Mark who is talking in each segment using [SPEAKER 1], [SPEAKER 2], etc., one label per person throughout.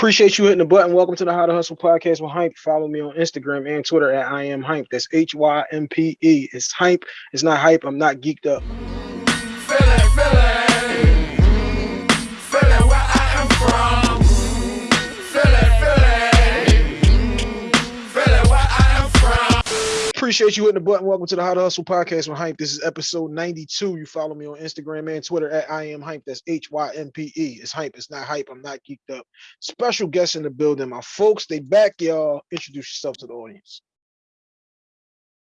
[SPEAKER 1] Appreciate you hitting the button. Welcome to the How to Hustle podcast with Hympe. Follow me on Instagram and Twitter at I am Hympe. That's H Y M P E. It's Hympe. It's not hype. I'm not geeked up. Appreciate you hitting the button. Welcome to the How to Hustle podcast with Hympe. This is episode 92. You follow me on Instagram and Twitter at I am Hympe. That's H Y M P E. It's Hympe. It's not hype. I'm not geeked up. Special guest in the building. My folks, they back, y'all. Introduce yourself to the audience.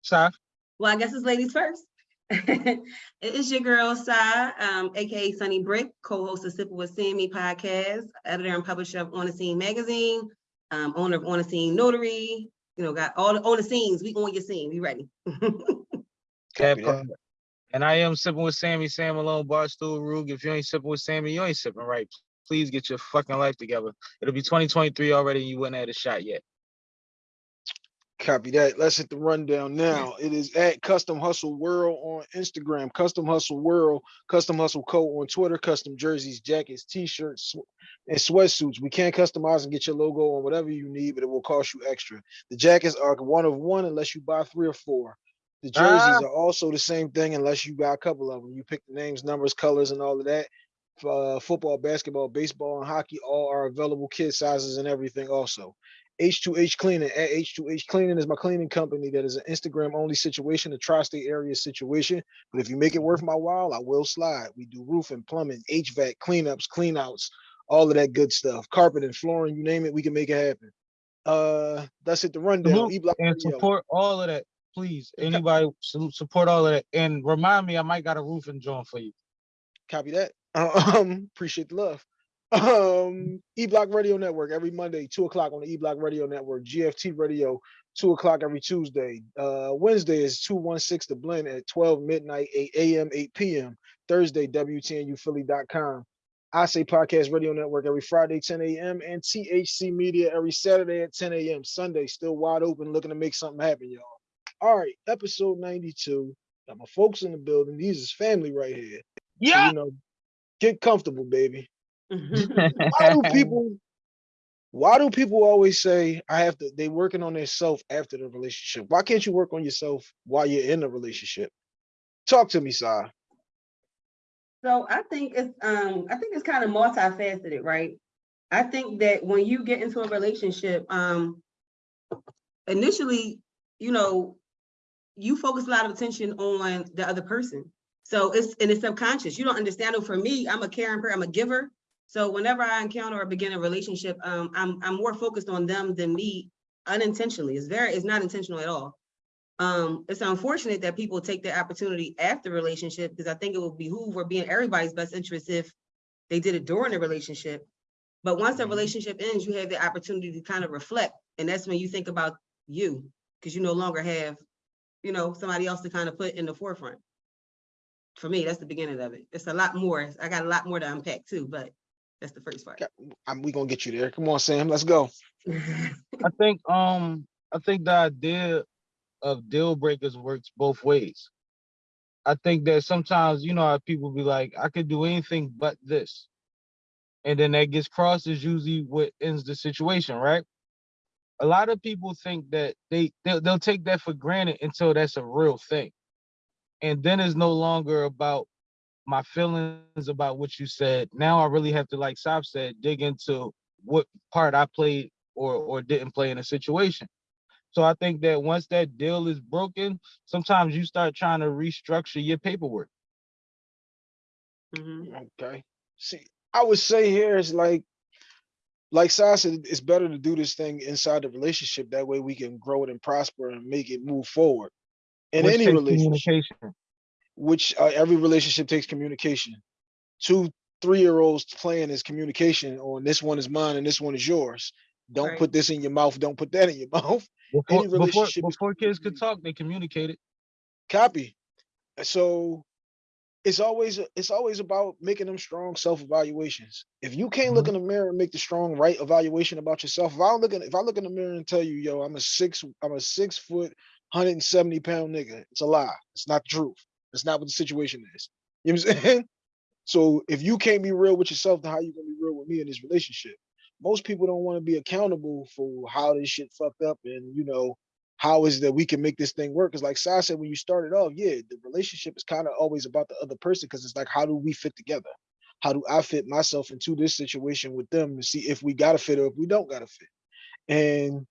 [SPEAKER 2] Saf.
[SPEAKER 3] Well, I guess it's ladies first. it is your girl, Sai, um, aka Sunny Brick, co-host of Sipping with Sammy podcast, editor and publisher of On the Scene magazine, um, owner of On the Scene Notary, you know, got all the on the scenes. We on your scene. We ready.
[SPEAKER 1] Copy.
[SPEAKER 2] And I am sipping with Sammy, Sam Malone, Barstool, Rug. If you ain't sipping with Sammy, you ain't sipping right. Please get your fucking life together. It'll be 2023 already and you wouldn't have a shot yet.
[SPEAKER 1] Copy that. Let's hit the rundown now. It is at Custom Hustle World on Instagram, Custom Hustle World, Custom Hustle Co on Twitter, custom jerseys, jackets, t-shirts, sw- and sweatsuits. We can customize and get your logo on whatever you need, but it will cost you extra. The jackets are one of one unless you buy three or four. The jerseys
[SPEAKER 2] Ah.
[SPEAKER 1] are also the same thing unless you buy a couple of them. You pick the names, numbers, colors, and all of that. Uh, football, basketball, baseball, and hockey all are available kid sizes and everything also. H2H Cleaning at H2H Cleaning is my cleaning company that is an Instagram only situation, a tri-state area situation. But if you make it worth my while, I will slide. We do roofing, plumbing, HVAC, cleanups, cleanouts, all of that good stuff. Carpet and flooring, you name it, we can make it happen. Uh that's it the rundown. E-Block
[SPEAKER 2] And
[SPEAKER 1] Radio.
[SPEAKER 2] support all of that, please. Anybody support all of that. And remind me, I might got a roofing joint for you.
[SPEAKER 1] Copy that. Um, appreciate the love. Um, E Block Radio Network every Monday, two o'clock on the E Block Radio Network. GFT Radio, two o'clock every Tuesday. Uh, Wednesday is two one six the blend at twelve midnight, eight a.m., eight p.m. Thursday, WTNUphilly.com. I say Podcast Radio Network every Friday, 10 a.m. and THC Media every Saturday at 10 a.m. Sunday, still wide open, looking to make something happen, y'all. All right, episode 92. Got my folks in the building. These is family right here. So, you know, get comfortable, baby. Why do people why do people always say I have to they working on themselves after the relationship? Why can't you work on yourself while you're in the relationship? Talk to me, Sai.
[SPEAKER 3] So I think it's um I think it's kind of multifaceted, right? I think that when you get into a relationship, um initially, you know, you focus a lot of attention on the other person. So it's and it's subconscious. You don't understand it. For me, I'm a caring person, I'm a giver. So whenever I encounter or begin a relationship, um, I'm I'm more focused on them than me unintentionally. It's very it's not intentional at all. Um, it's unfortunate that people take the opportunity after relationship because I think it would behoove or be in everybody's best interest if they did it during the relationship. But once the
[SPEAKER 1] Mhm.
[SPEAKER 3] relationship ends, you have the opportunity to kind of reflect. And that's when you think about you, because you no longer have, you know, somebody else to kind of put in the forefront. For me, that's the beginning of it. It's a lot more. I got a lot more to unpack too, but that's the first part.
[SPEAKER 1] Got- I'm, we gonna get you there. Come on, Sam. Let's go.
[SPEAKER 2] I think um I think the idea of deal breakers works both ways. I think that sometimes you know how people be like, I could do anything but this. And then that gets crossed is usually what ends the situation, right? A lot of people think that they they'll, they'll take that for granted until that's a real thing. And then it's no longer about my feelings about what you said. Now I really have to, like Sab said, dig into what part I played or or didn't play in a situation. So I think that once that deal is broken, sometimes you start trying to restructure your paperwork.
[SPEAKER 3] Mhm.
[SPEAKER 1] Okay. See, I would say here is like, like Sai said, it's better to do this thing inside the relationship. That way we can grow it and prosper and make it move forward. In
[SPEAKER 2] which
[SPEAKER 1] any relationship,
[SPEAKER 2] communication.
[SPEAKER 1] Which uh, every relationship takes communication. Two three-year-olds playing is communication on this one is mine and this one is yours. Don't
[SPEAKER 3] Right.
[SPEAKER 1] put this in your mouth. Don't put that in your mouth.
[SPEAKER 2] Before,
[SPEAKER 1] any
[SPEAKER 2] before,
[SPEAKER 1] relationship is
[SPEAKER 2] before kids could talk, they communicated.
[SPEAKER 1] Copy. So it's always it's always about making them strong self-evaluations. If you can't look
[SPEAKER 2] Mhm.
[SPEAKER 1] in the mirror and make the strong right evaluation about yourself, if I look in if I look in the mirror and tell you, yo, I'm a six, I'm a six foot, 170 pound nigga, it's a lie. It's not the truth. It's not what the situation is. You know what I'm saying? So if you can't be real with yourself, then how you gonna be real with me in this relationship? most people don't want to be accountable for how this shit fucked up and you know how is that we can make this thing work because like Sai said when you started off yeah the relationship is kind of always about the other person because it's like how do we fit together how do i fit myself into this situation with them to see if we gotta fit or if we don't gotta fit and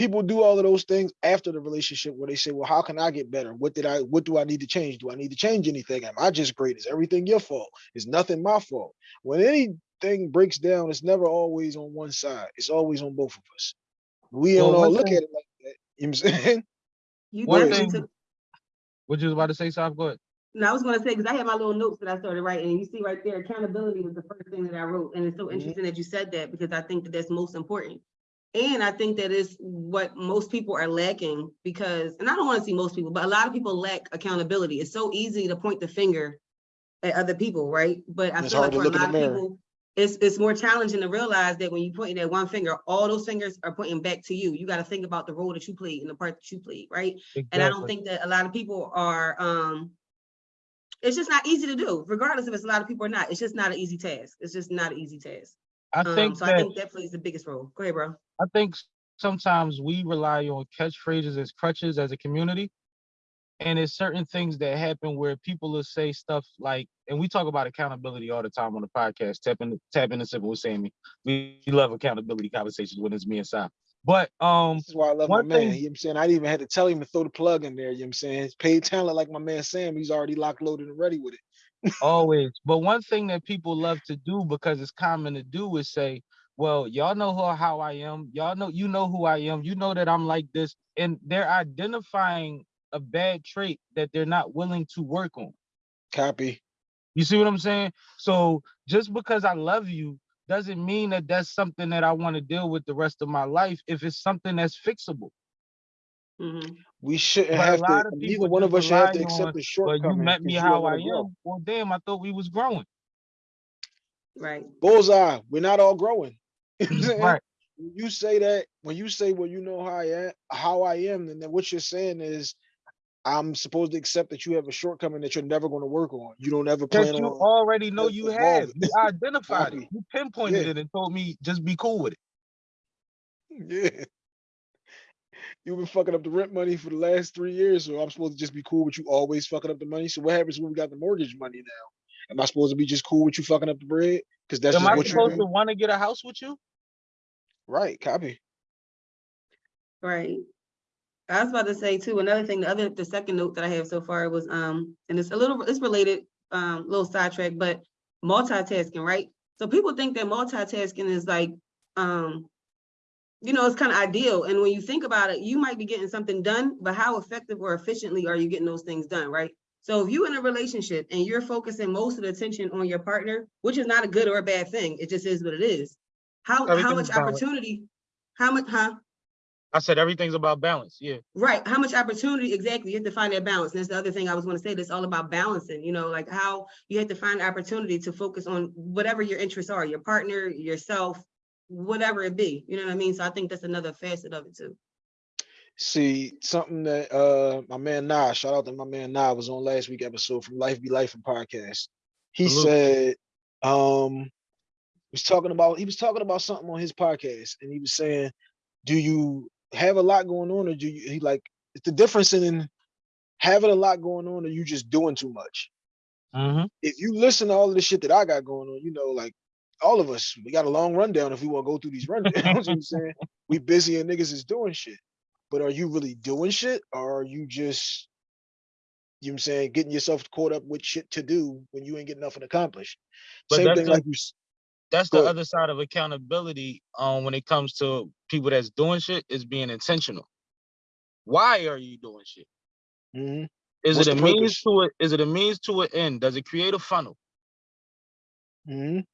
[SPEAKER 1] people do all of those things after the relationship where they say well how can i get better? What did i what do i need to change? Do i need to change anything? Am i just great? Is everything your fault? Is nothing my fault? When anything breaks down it's never always on one side. It's always on both of us. We
[SPEAKER 2] Well,
[SPEAKER 1] don't all look
[SPEAKER 2] thing-
[SPEAKER 1] at it like that. You know what i'm saying?
[SPEAKER 3] You
[SPEAKER 2] One thing-
[SPEAKER 3] took-
[SPEAKER 2] What you was about to say, Sav? Go ahead.
[SPEAKER 3] No, I was gonna say, because I had my little notes that I started writing, and you see right there, accountability was the first thing that I wrote, and it's so
[SPEAKER 1] Mhm.
[SPEAKER 3] interesting that you said that, because I think that that's most important. And I think that is what most people are lacking, because, and I don't wanna see most people, but a lot of people lack accountability. It's so easy to point the finger at other people, right? But I
[SPEAKER 1] It's
[SPEAKER 3] feel like for a lot of
[SPEAKER 1] mirror.
[SPEAKER 3] people, it's, it's more challenging to realize that when you point that one finger, all those fingers are pointing back to you. You gotta think about the role that you played and the part that you played, right? And I don't think that a lot of people are, um, it's just not easy to do, regardless if it's a lot of people or not. It's just not an easy task. It's just not an easy task.
[SPEAKER 2] I
[SPEAKER 3] Um,
[SPEAKER 2] think
[SPEAKER 3] so I think that plays the biggest role. Go ahead, bro.
[SPEAKER 2] I think sometimes we rely on catchphrases as crutches as a community. And it's certain things that happen where people will say stuff like, and we talk about accountability all the time on the podcast, tapping tapping the simple with Sammy. We love accountability conversations when it's me and Sam. But um
[SPEAKER 1] This is why I love
[SPEAKER 2] one
[SPEAKER 1] my man.
[SPEAKER 2] thing-
[SPEAKER 1] You know what I'm saying? I didn't even had to tell him to throw the plug in there. You know what I'm saying? It's paid talent like my man Sam. He's already locked, loaded, and ready with it.
[SPEAKER 2] Always, but one thing that people love to do because it's common to do is say, well, y'all know who, how I am. Y'all know you know who I am. You know that I'm like this. And they're identifying a bad trait that they're not willing to work on.
[SPEAKER 1] Copy.
[SPEAKER 2] You see what I'm saying? So just because I love you doesn't mean that that's something that I want to deal with the rest of my life if it's something that's fixable.
[SPEAKER 3] Mhm.
[SPEAKER 1] We shouldn't
[SPEAKER 2] But a
[SPEAKER 1] have
[SPEAKER 2] lot
[SPEAKER 1] to.
[SPEAKER 2] of
[SPEAKER 1] Neither one of us should have to accept
[SPEAKER 2] on,
[SPEAKER 1] the
[SPEAKER 2] Well,
[SPEAKER 1] shortcoming.
[SPEAKER 2] you met me how
[SPEAKER 1] are
[SPEAKER 2] I
[SPEAKER 1] gonna
[SPEAKER 2] am. Well, damn, I thought we was growing.
[SPEAKER 3] Right.
[SPEAKER 1] Bullseye. We're not all growing. You know what I'm saying?
[SPEAKER 2] Right.
[SPEAKER 1] When you say that, when you say, "Well, you know how I am," how I am, then then what you're saying is, I'm supposed to accept that you have a shortcoming that you're never going to work on. You don't ever plan.
[SPEAKER 2] That
[SPEAKER 1] plan
[SPEAKER 2] you
[SPEAKER 1] on.
[SPEAKER 2] already know you have. You identified it. You pinpointed
[SPEAKER 1] Yeah.
[SPEAKER 2] it and told me just be cool with it.
[SPEAKER 1] Yeah. You've been fucking up the rent money for the last three years, so I'm supposed to just be cool with you always fucking up the money. So what happens when we got the mortgage money now? Am I supposed to be just cool with you fucking up the bread? Because that's
[SPEAKER 2] Am
[SPEAKER 1] just
[SPEAKER 2] I
[SPEAKER 1] what you
[SPEAKER 2] supposed to want to get a house with you?
[SPEAKER 1] Right, copy.
[SPEAKER 3] Right. I was about to say too, another thing, the other, the second note that I have so far was, um, and it's a little, it's related, um, little sidetrack, but multitasking, right? So people think that multitasking is like, um, you know, it's kind of ideal. And when you think about it, you might be getting something done, but how effective or efficiently are you getting those things done, right? So if you're in a relationship and you're focusing most of the attention on your partner, which is not a good or a bad thing, it just is what it is. How, how much opportunity, how much, huh?
[SPEAKER 2] I said everything's about balance. Yeah.
[SPEAKER 3] Right, how much opportunity, exactly, you have to find that balance, And that's the other thing I was gonna say, that's all about balancing, you know, like how you have to find opportunity to focus on whatever your interests are, your partner, yourself, whatever it be, you know what I mean, so I think that's another facet of it too.
[SPEAKER 1] See, something that uh my man Nah, shout out to my man Nah was on last week episode from Life Be Life and podcast. He
[SPEAKER 2] Salute.
[SPEAKER 1] said um he was talking about he was talking about something on his podcast and he was saying, Do you have a lot going on or do you he like it's the difference in having a lot going on or you just doing too much?
[SPEAKER 2] Mm-hmm.
[SPEAKER 1] if you listen to all of the shit that I got going on, you know, like all of us, we got a long rundown if we want to go through these rundowns. you know what I'm saying? We busy and niggas is doing shit. But are you really doing shit or are you just, you know what I'm saying, getting yourself caught up with shit to do when you ain't getting nothing accomplished?
[SPEAKER 2] But
[SPEAKER 1] Same
[SPEAKER 2] that's
[SPEAKER 1] thing
[SPEAKER 2] the-
[SPEAKER 1] like you
[SPEAKER 2] That's the other side of accountability. Um, when it comes to people that's doing shit, is being intentional. Why are you doing shit?
[SPEAKER 1] Mhm.
[SPEAKER 2] Is
[SPEAKER 1] What's
[SPEAKER 2] it a means to it? Is it a means to an end? Does it create a funnel?
[SPEAKER 1] Mhm.
[SPEAKER 2] You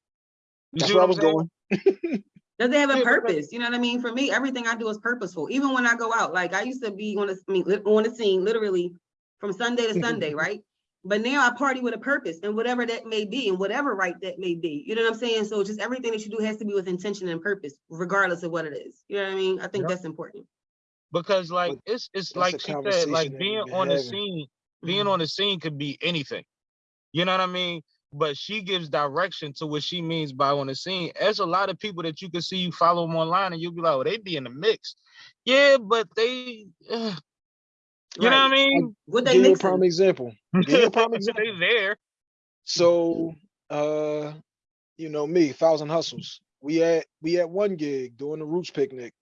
[SPEAKER 1] That's
[SPEAKER 2] see
[SPEAKER 1] where I was
[SPEAKER 2] I'm
[SPEAKER 1] going.
[SPEAKER 3] Does it have a purpose? You know what I mean? For me, everything I do is purposeful. Even when I go out, like I used to be on the, I mean, on the scene literally from Sunday to Sunday, right? But now I party with a purpose and whatever that may be and whatever right that may be. You know what I'm saying? So just everything that you do has to be with intention and purpose, regardless of what it is. You know what I mean? I think
[SPEAKER 2] Yep.
[SPEAKER 3] that's important.
[SPEAKER 2] Because like
[SPEAKER 1] But
[SPEAKER 2] it's it's like she said, like being
[SPEAKER 1] we've been
[SPEAKER 2] on the scene, being
[SPEAKER 3] Mhm.
[SPEAKER 2] on the scene could be anything. You know what I mean? But she gives direction to what she means by on the scene. There's a lot of people that you can see you follow them online and you'll be like, oh, they be in the mix. Yeah, but they, uh, you know what I mean?
[SPEAKER 3] What they
[SPEAKER 1] Give you a prime example. Give you a prime example.
[SPEAKER 2] they there.
[SPEAKER 1] So, uh, you know me, Thousand Hustles. We at we at one gig doing the Roots picnic,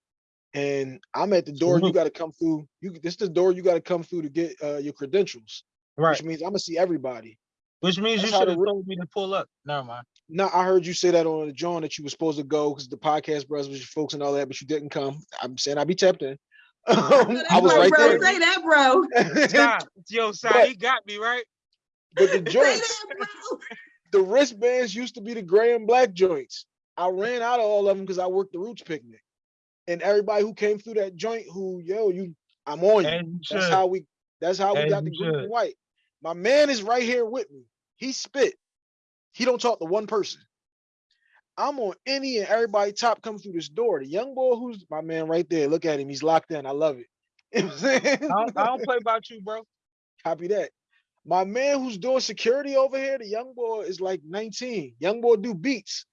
[SPEAKER 1] and I'm at the door. You got to come through. You this is the door you got to come through to get uh, your credentials,
[SPEAKER 2] Right.
[SPEAKER 1] which means I'm gonna see everybody.
[SPEAKER 2] Which means
[SPEAKER 1] That's
[SPEAKER 2] you should have
[SPEAKER 1] re-
[SPEAKER 2] told me to pull up. Never mind.
[SPEAKER 1] Now I heard you say that on the John that you were supposed to go because the podcast brothers was your folks and all that, but you didn't come. I'm saying I'd be tapped in. I was
[SPEAKER 3] Bro,
[SPEAKER 1] right
[SPEAKER 3] bro,
[SPEAKER 1] there.
[SPEAKER 3] Say that, bro.
[SPEAKER 2] Stop. Yo,
[SPEAKER 1] But-
[SPEAKER 2] he got me, right?
[SPEAKER 1] But the joints, the wristbands used to be the gray and black joints. I ran out of all of them because I worked the Roots picnic, and everybody who came through that joint, who yo, you, I'm on you. That's how we. That's how we got the green and white. My man is right here with me. He spit. He don't talk to one person. I'm on any and everybody top come through this door. The young boy who's my man right there. Look at him. He's locked in. I love it. You know?
[SPEAKER 2] I don't, I don't play about you, bro.
[SPEAKER 1] Copy that. My man who's doing security over here, the young boy is like 19. Young boy do beats.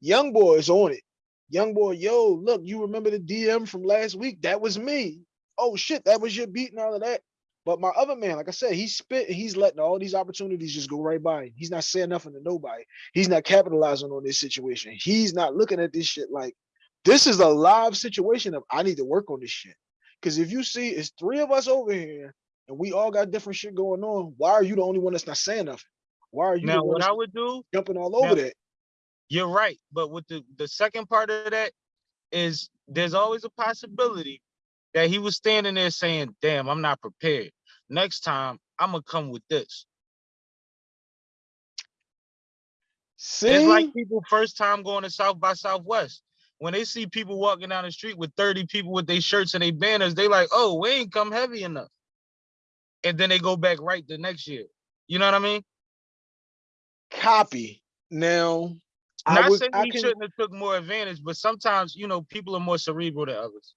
[SPEAKER 1] Young boy is on it. Young boy, yo, look, you remember the DM from last week? That was me. Oh shit, that was your beat and all of that. But my other man, like I said, he's spit he's letting all these opportunities just go right by him. He's not saying nothing to nobody. He's not capitalizing on this situation. He's not looking at this shit like this is a live situation of I need to work on this shit. Because if you see, it's three of us over here and we all got different shit going on. Why are you the only one that's not saying nothing? Why are you
[SPEAKER 2] Now, what I would do,
[SPEAKER 1] jumping all over
[SPEAKER 2] now-
[SPEAKER 1] that?
[SPEAKER 2] you're right. But with the, the second part of that is there's always a possibility that he was standing there saying, damn, I'm not prepared. Next time, I'm going to come with this.
[SPEAKER 1] See,
[SPEAKER 2] It's like people first time going to South by Southwest. When they see people walking down the street with 30 people with their shirts and their banners, they like, oh, we ain't come heavy enough. And then they go back right the next year. You know what I mean?
[SPEAKER 1] copy. Now, I
[SPEAKER 2] Not saying
[SPEAKER 1] I
[SPEAKER 2] he
[SPEAKER 1] can,
[SPEAKER 2] shouldn't have took more advantage, but sometimes, you know, people are more cerebral than others.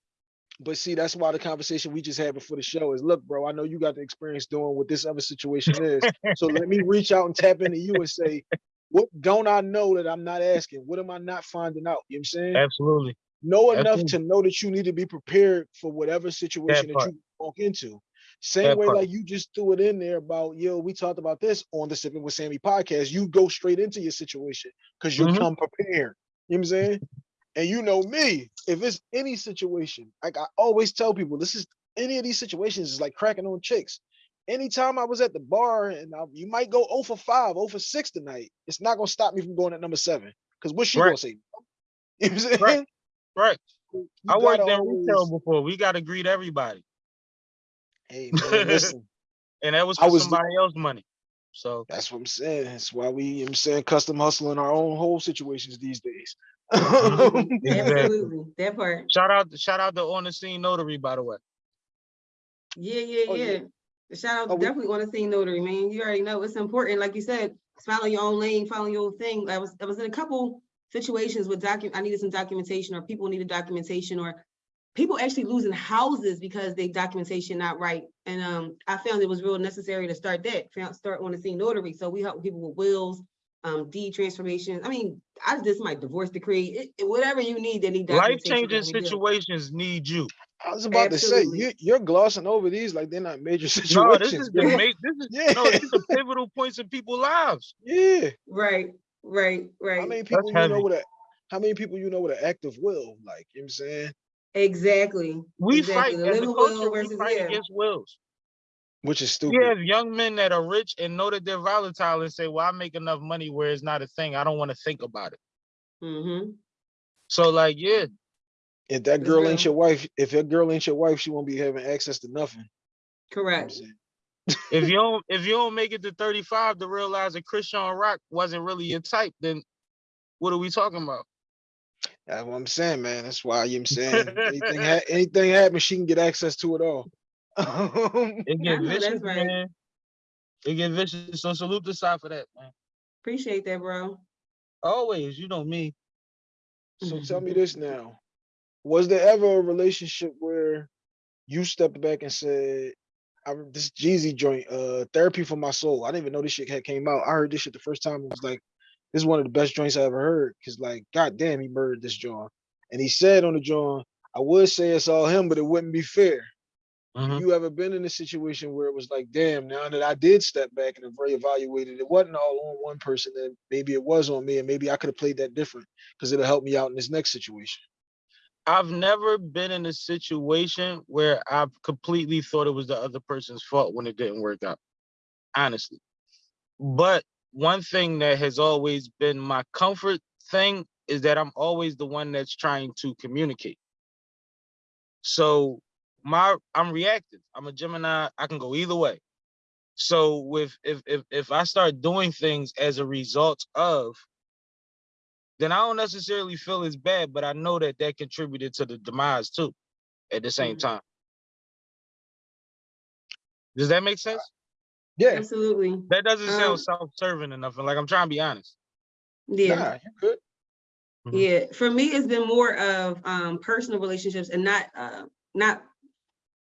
[SPEAKER 1] But see, that's why the conversation we just had before the show is, look, bro, I know you got the experience doing what this other situation is. So let me reach out and tap into you and say, what don't I know that I'm not asking? What am I not finding out? You know what I'm saying?
[SPEAKER 2] Absolutely.
[SPEAKER 1] know enough
[SPEAKER 2] Absolutely.
[SPEAKER 1] to know that you need to be prepared for whatever situation that,
[SPEAKER 2] part.
[SPEAKER 1] you walk into. Same
[SPEAKER 2] That
[SPEAKER 1] way,
[SPEAKER 2] part.
[SPEAKER 1] like you just threw it in there about, yo, we talked about this on the Sipping with Sammy podcast. You go straight into your situation because you
[SPEAKER 2] Mhm.
[SPEAKER 1] come prepared. You know what I'm saying? And you know me, if it's any situation, like I always tell people, this is any of these situations is like cracking on chicks. Anytime I was at the bar and I, you might go 0 for 5, 0 for 6 tonight, it's not gonna stop me from going at number seven. Because what's she
[SPEAKER 2] Right.
[SPEAKER 1] gonna say? You know what?
[SPEAKER 2] Right. Right.
[SPEAKER 1] You
[SPEAKER 2] I worked in retail before. We got to greet everybody.
[SPEAKER 1] Hey man, listen,
[SPEAKER 2] And that was
[SPEAKER 1] I was-
[SPEAKER 2] somebody else's money. So
[SPEAKER 1] that's what I'm saying. That's why we, you know what I'm saying, custom hustling our own whole situations these days.
[SPEAKER 2] Mhm. Exactly.
[SPEAKER 3] Absolutely. That part.
[SPEAKER 2] shout out shout out to on the scene notary, by the way.
[SPEAKER 3] Yeah, yeah,
[SPEAKER 1] Oh, yeah.
[SPEAKER 3] yeah. Shout out
[SPEAKER 1] Oh, we-
[SPEAKER 3] definitely on the scene notary, man. You already know it's important. Like you said, follow your own lane, follow your own thing. I was I was in a couple situations with docu I needed some documentation or people needed documentation or people actually losing houses because they documentation not right. And um I found it was real necessary to start that, found start on the scene notary. So we help people with wills, um deed transformation. I mean, I just my divorce decree, it- it- whatever you need, they need
[SPEAKER 2] Life changing
[SPEAKER 3] that we do.
[SPEAKER 2] situations need you.
[SPEAKER 1] I was about to say, you, you're glossing over these like they're not major situations.
[SPEAKER 2] No, this
[SPEAKER 1] situations.
[SPEAKER 2] is the
[SPEAKER 1] bro.
[SPEAKER 2] ma- this is
[SPEAKER 1] Yeah.
[SPEAKER 2] no, these are pivotal points in people's lives.
[SPEAKER 1] yeah.
[SPEAKER 3] Right, right, right.
[SPEAKER 1] How many people you
[SPEAKER 2] heavy.
[SPEAKER 1] know with a how many people you know with an active will? Like, you know what I'm saying?
[SPEAKER 3] Exactly.
[SPEAKER 2] We
[SPEAKER 3] Exactly.
[SPEAKER 2] fight
[SPEAKER 3] The
[SPEAKER 2] as a
[SPEAKER 3] living will
[SPEAKER 2] culture, we fight
[SPEAKER 3] yeah.
[SPEAKER 2] against wills.
[SPEAKER 1] Which is stupid.
[SPEAKER 2] Yeah, young men that are rich and know that they're volatile and say, Well, I make enough money where it's not a thing. I don't want to think about it.
[SPEAKER 3] Mm-hmm.
[SPEAKER 2] So, like, yeah,
[SPEAKER 1] If that
[SPEAKER 3] It's
[SPEAKER 1] girl ain't your wife, if that girl ain't your wife, she won't be having access to nothing. You know
[SPEAKER 3] Correct.
[SPEAKER 2] if you don't if you don't make it to 35 to realize that Christian Rock wasn't really your type, then what are we talking about?
[SPEAKER 1] That's what I'm saying, man. That's why you know I'm saying anything ha- anything happens, she can get access to it all.
[SPEAKER 2] It
[SPEAKER 3] I
[SPEAKER 2] get vicious,
[SPEAKER 3] right.
[SPEAKER 2] man. It get vicious. So salute the side for that, man.
[SPEAKER 3] Appreciate that, bro.
[SPEAKER 2] Always, you know me.
[SPEAKER 1] So tell me this now. Was there ever a relationship where you stepped back and said, I, this Jeezy joint, uh, therapy for my soul. I didn't even know this shit had came out. I heard this shit the first time. It was like, this is one of the best joints I ever heard. Cause like, god damn, he murdered this joint. And he said on the joint, I would say it's all him, but it wouldn't be fair.
[SPEAKER 2] Mhm.
[SPEAKER 1] You ever been in a situation where it was like, damn, now that I did step back and reevaluated, it wasn't all on one person, and maybe it was on me, and maybe I could have played that different because it'll help me out in this next situation.
[SPEAKER 2] I've never been in a situation where I've completely thought it was the other person's fault when it didn't work out. Honestly. But one thing that has always been my comfort thing is that I'm always the one that's trying to communicate. So my I'm reactive. I'm a Gemini. I can go either way. So with if if if I start doing things as a result of then I don't necessarily feel as bad, but I know that that contributed to the demise too at the same
[SPEAKER 3] Mhm.
[SPEAKER 2] time. Does that make sense?
[SPEAKER 1] Yeah,
[SPEAKER 3] Absolutely.
[SPEAKER 2] That doesn't
[SPEAKER 3] Um,
[SPEAKER 2] sound self-serving enough. And like I'm trying to be honest.
[SPEAKER 3] Yeah.
[SPEAKER 1] nah, you good.
[SPEAKER 2] Mhm.
[SPEAKER 3] Yeah, for me, it's been more of um personal relationships and not uh not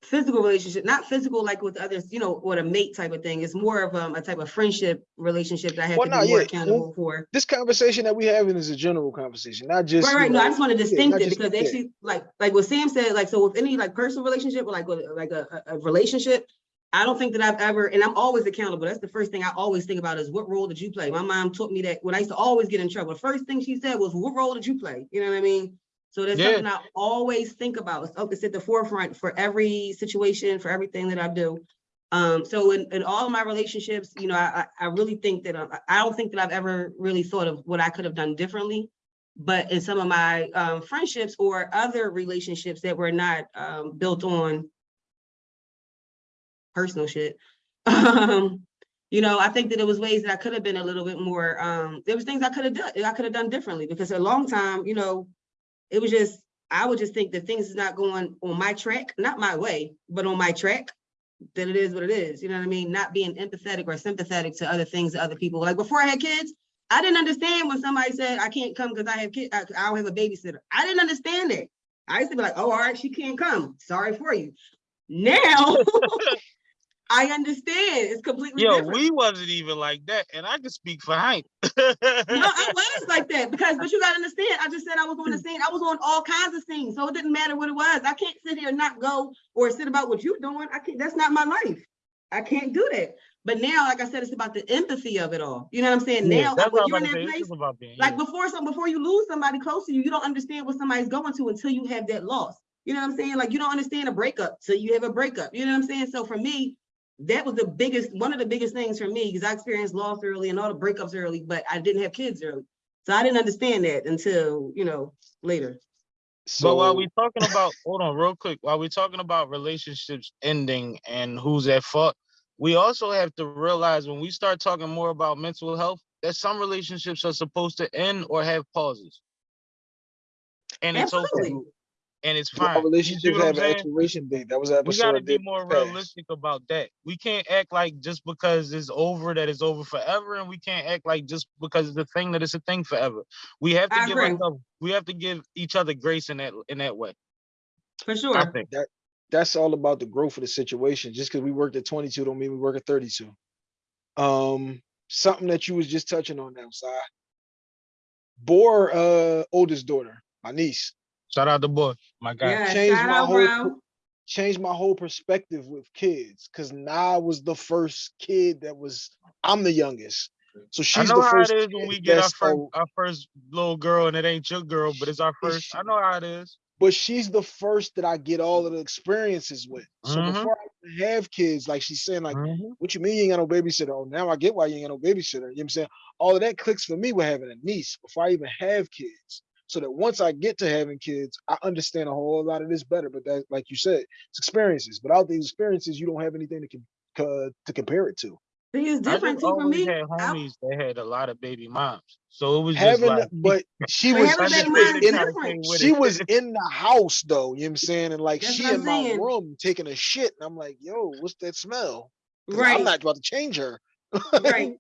[SPEAKER 3] physical relationship, not physical like with others, you know, what a mate type of thing. It's more of um, a type of friendship relationship that I have
[SPEAKER 1] Well,
[SPEAKER 3] to be more
[SPEAKER 1] yeah,
[SPEAKER 3] accountable for.
[SPEAKER 1] This conversation that we having is a general conversation, not just.
[SPEAKER 3] Right,
[SPEAKER 1] you
[SPEAKER 3] right. No, I just want to
[SPEAKER 1] yeah,
[SPEAKER 3] distinct
[SPEAKER 1] not
[SPEAKER 3] it because
[SPEAKER 1] yeah.
[SPEAKER 3] actually, like, like what Sam said, like, so with any like personal relationship or like with like a, a, a relationship, I don't think that I've ever, and I'm always accountable. That's the first thing I always think about is what role did you play? My mom taught me that when I used to always get in trouble. The first thing she said was, "What role did you play?" You know what I mean? So that's
[SPEAKER 2] Yeah.
[SPEAKER 3] something I always think about. It's, it's at the forefront for every situation, for everything that I do. Um, so in, in all of my relationships, you know, I, I really think that, I, I don't think that I've ever really thought of what I could have done differently. But in some of my, um, friendships or other relationships that were not, um, built on personal shit, um, you know, I think that it was ways that I could have been a little bit more, um, there was things I could have done, I could have done differently because a long time, you know, it was just, I would just think that things is not going on my track, not my way, but on my track, then it is what it is, you know what I mean? Not being empathetic or sympathetic to other things, other people. Like before I had kids, I didn't understand when somebody said, I can't come because I have kids, I, I don't have a babysitter. I didn't understand it. I used to be like, oh, all right, she can't come. Sorry for you. Now I understand. It's completely
[SPEAKER 2] Yo,
[SPEAKER 3] different.
[SPEAKER 2] we wasn't even like that. And I can speak for Hank.
[SPEAKER 3] No, I was like that because, but you gotta understand, I just said I was on the scene. I was on all kinds of scenes, so it didn't matter what it was. I can't sit here and not go or sit about what you're doing. I can't, that's not my life. I can't do that. But now, like I said, it's about the empathy of it all. You know what I'm saying?
[SPEAKER 2] Yeah,
[SPEAKER 3] Now, when you're in that place,
[SPEAKER 2] about being
[SPEAKER 3] like
[SPEAKER 2] you.
[SPEAKER 3] before some before you lose somebody close to you, you don't understand what somebody's going to until you have that loss. You know what I'm saying? Like you don't understand a breakup till you have a breakup. You know what I'm saying? So for me, that was the biggest, one of the biggest things for me, because I experienced loss early and all the breakups early, but I didn't have kids early. So I didn't understand that until, you know, later.
[SPEAKER 2] But while we're talking about, hold on, real quick, while we're talking about relationships ending and who's at fault, we also have to realize when we start talking more about mental health, that some relationships are supposed to end or have pauses. And it's okay,
[SPEAKER 3] Absolutely.
[SPEAKER 2] And it's fine. You see
[SPEAKER 1] relationships
[SPEAKER 2] what I'm
[SPEAKER 1] have an
[SPEAKER 2] saying?
[SPEAKER 1] expiration date. That was an
[SPEAKER 2] We
[SPEAKER 1] episode
[SPEAKER 2] gotta be more
[SPEAKER 1] past.
[SPEAKER 2] realistic about that. We can't act like just because it's over that it's over forever, and we can't act like just because it's a thing that it's a thing forever. We have to
[SPEAKER 3] I
[SPEAKER 2] give ourselves, we have to give each other grace in that in that way.
[SPEAKER 3] For
[SPEAKER 2] I
[SPEAKER 3] sure.
[SPEAKER 2] think.
[SPEAKER 1] That's all about the growth of the situation. Just because we worked at 22 don't mean we work at 32. Um, something that you was just touching on now, Si. Bore uh oldest daughter, my niece,
[SPEAKER 2] Shout out the boy, my guy.
[SPEAKER 3] Yeah,
[SPEAKER 1] changed
[SPEAKER 3] shout
[SPEAKER 1] my
[SPEAKER 3] out,
[SPEAKER 1] whole
[SPEAKER 3] bro.
[SPEAKER 1] changed my whole perspective with kids because now I was the first kid that was I'm the youngest. So she's
[SPEAKER 2] I
[SPEAKER 1] she's
[SPEAKER 2] know
[SPEAKER 1] the
[SPEAKER 2] how
[SPEAKER 1] first
[SPEAKER 2] it is when we get our first our first little girl and it ain't your girl, but it's our
[SPEAKER 1] It's
[SPEAKER 2] first. I know how it is.
[SPEAKER 1] but she's the first that I get all of the experiences with. So
[SPEAKER 2] Mhm.
[SPEAKER 1] before I have kids, like she's saying, like,
[SPEAKER 2] Mhm.
[SPEAKER 1] what you mean you ain't got no babysitter? Oh, now I get why you ain't got no babysitter. You know what I'm saying? All of that clicks for me with having a niece before I even have kids. So that once I get to having kids, I understand a whole lot of this better. But that, like you said, it's experiences. But out these experiences, you don't have anything to com- co- to compare it to.
[SPEAKER 3] See, it's different
[SPEAKER 2] just
[SPEAKER 3] too for
[SPEAKER 2] always
[SPEAKER 3] me.
[SPEAKER 2] had
[SPEAKER 3] I-
[SPEAKER 2] homies that had a lot of baby moms, so it was just
[SPEAKER 1] Having,
[SPEAKER 2] like
[SPEAKER 1] but she was
[SPEAKER 3] having
[SPEAKER 1] she
[SPEAKER 3] baby
[SPEAKER 1] was
[SPEAKER 3] moms is
[SPEAKER 1] in, she was in the house though. You know what I'm saying? And like
[SPEAKER 3] That's
[SPEAKER 1] she
[SPEAKER 3] what
[SPEAKER 1] in
[SPEAKER 3] I'm
[SPEAKER 1] my room taking a shit, and I'm like, yo, what's that smell?
[SPEAKER 3] Right.
[SPEAKER 1] I'm not about to change her.
[SPEAKER 3] Right.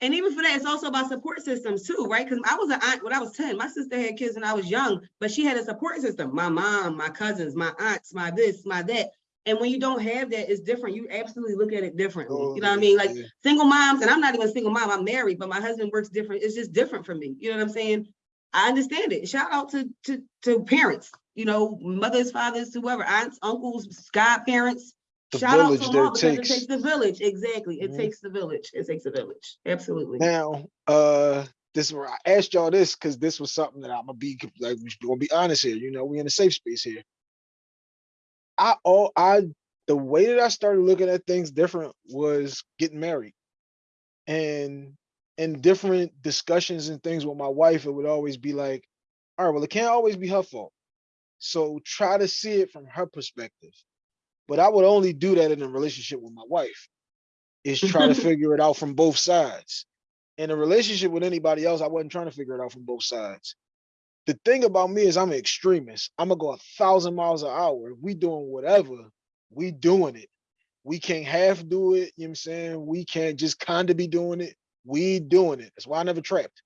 [SPEAKER 3] And even for that, it's also about support systems too, right? Because I was an aunt when I was 10. My sister had kids when I was young, but she had a support system. My mom, my cousins, my aunts, my this, my that. And when you don't have that, it's different. You absolutely look at it differently. You know what I mean? Like
[SPEAKER 1] yeah.
[SPEAKER 3] single moms, and I'm not even a single mom, I'm married, but my husband works different. It's just different for me. You know what I'm saying? I understand it. Shout out to to to parents, you know, mothers, fathers, whoever, aunts, uncles, godparents.
[SPEAKER 1] The
[SPEAKER 3] Shout out to them all
[SPEAKER 1] it
[SPEAKER 3] because it
[SPEAKER 1] takes.
[SPEAKER 3] takes the village. Exactly. It
[SPEAKER 1] Mhm.
[SPEAKER 3] takes the village. It takes a village. Absolutely.
[SPEAKER 1] Now, uh, this is where I asked y'all this because this was something that I'm gonna be like we're gonna be honest here. You know, we in a safe space here. I all I the way that I started looking at things different was getting married, and in different discussions and things with my wife, it would always be like, all right, well, it can't always be her fault. So try to see it from her perspective. But I would only do that in a relationship with my wife, is try to figure it out from both sides in a relationship with anybody else, I wasn't trying to figure it out from both sides. The thing about me is I'm an extremist. I'm gonna go a thousand miles an hour. If we doing whatever, we doing it. We can't half do it, you know what I'm saying? We can't just kind of be doing it. We doing it. That's why I never trapped.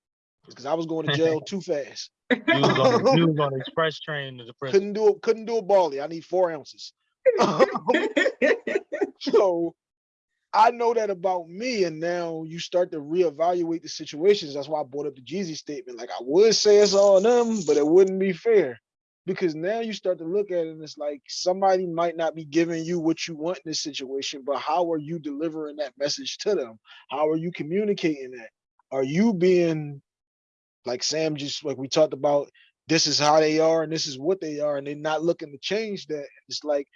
[SPEAKER 1] Because I was going to jail too fast.
[SPEAKER 2] You was on, you was on express train to the prison.
[SPEAKER 1] Couldn't do it, couldn't do a barley. I need four ounces. so I know that about me, and now you start to reevaluate the situations. That's why I brought up the Jeezy statement. Like I would say it's all them, but it wouldn't be fair. Because now you start to look at it and it's like somebody might not be giving you what you want in this situation, but how are you delivering that message to them? How are you communicating that? Are you being like Sam just like we talked about, this is how they are and this is what they are, and they're not looking to change that. It's like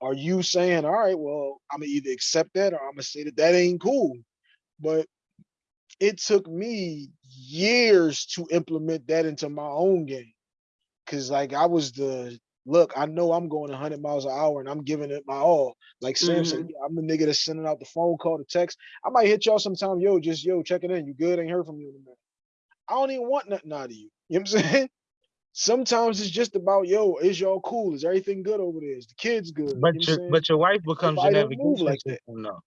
[SPEAKER 1] are you saying, all right, well, I'm gonna either accept that or I'm gonna say that that ain't cool? But it took me years to implement that into my own game. Cause like I was the look, I know I'm going 100 miles an hour and I'm giving it my all. Like Sam said, mm-hmm. "Yeah, I'm the nigga that's sending out the phone call, the text. I might hit y'all sometime, yo, just yo, checking in. You good? Ain't heard from you in a minute. I don't even want nothing out of you. You know what I'm saying? Sometimes it's just about, yo, is y'all cool? Is everything good over there? Is the kids good? You know
[SPEAKER 2] But
[SPEAKER 1] what
[SPEAKER 2] your but your wife becomes your navigation
[SPEAKER 1] like that.
[SPEAKER 2] though.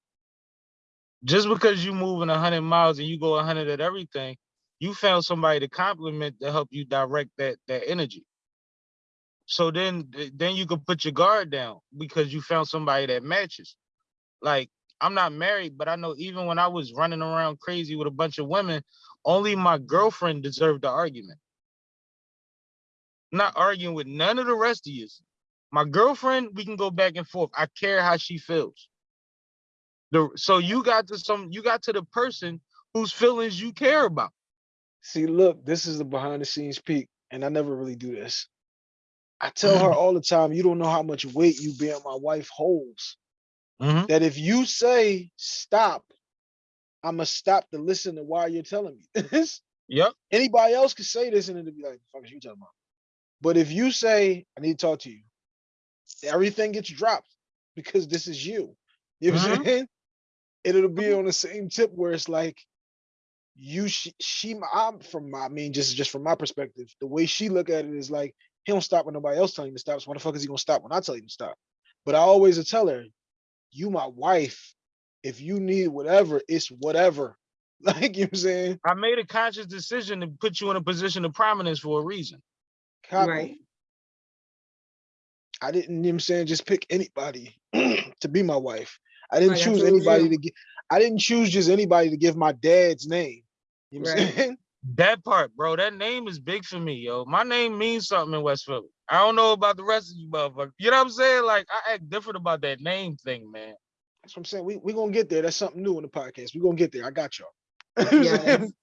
[SPEAKER 2] Just because you moving hundred miles and you go hundred at everything, you found somebody to compliment to help you direct that that energy. So then then you can put your guard down because you found somebody that matches. Like I'm not married, but I know even when I was running around crazy with a bunch of women, only my girlfriend deserved the argument. Not arguing with none of the rest of you. My girlfriend, we can go back and forth. I care how she feels. The so you got to some you got to the person whose feelings you care about.
[SPEAKER 1] See, look, this is the behind the scenes peek, and I never really do this. I tell her all the time, you don't know how much weight you being my wife holds.
[SPEAKER 2] Mhm.
[SPEAKER 1] That if you say stop, I'ma stop to listen to why you're telling me this.
[SPEAKER 2] Yep.
[SPEAKER 1] Anybody else could say this and it'd be like, fuck is you talking about? But if you say, I need to talk to you, everything gets dropped because this is you. You know what I'm
[SPEAKER 2] Mhm.
[SPEAKER 1] saying? And it'll be on the same tip where it's like, you she, she I'm from my I mean just just from my perspective, the way she look at it is like he don't stop when nobody else telling him to stop. So why the fuck is he gonna stop when I tell him to stop? But I always tell her, you my wife. If you need whatever, it's whatever. Like you know what I'm saying?
[SPEAKER 2] I made a conscious decision to put you in a position of prominence for a reason.
[SPEAKER 1] Copy.
[SPEAKER 3] Right.
[SPEAKER 1] I didn't, you know what I'm saying, just pick anybody to be my wife. I didn't
[SPEAKER 3] Right,
[SPEAKER 1] choose anybody
[SPEAKER 3] you.
[SPEAKER 1] to get, I didn't choose just anybody to give my dad's name. You know what I'm
[SPEAKER 3] Right.
[SPEAKER 1] saying?
[SPEAKER 2] That part, bro, that name is big for me, yo. My name means something in West Philly. I don't know about the rest of you motherfuckers. You know what I'm saying? Like I act different about that name thing, man.
[SPEAKER 1] That's what I'm saying. We we gonna get there. That's something new in the podcast. We're gonna get there. I got y'all. You know what I'm saying?
[SPEAKER 3] Yes.